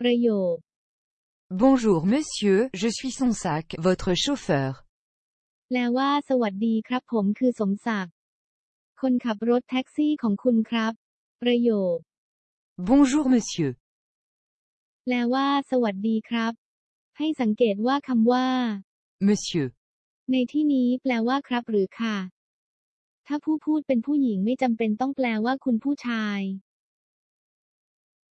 ประโยค Bonjour monsieur, je suis son sac, votre chauffeur. แปลว่า สวัสดีครับผมคือสมศักดิ์ คนขับรถแท็กซี่ของคุณครับ ประโยค Bonjour monsieur. แปลว่า สวัสดีครับ ให้สังเกตว่าคำว่า Monsieur. ในที่นี้แปลว่าครับหรือค่ะ ถ้าผู้พูดเป็นผู้หญิงไม่จำเป็นต้องแปลว่าคุณผู้ชาย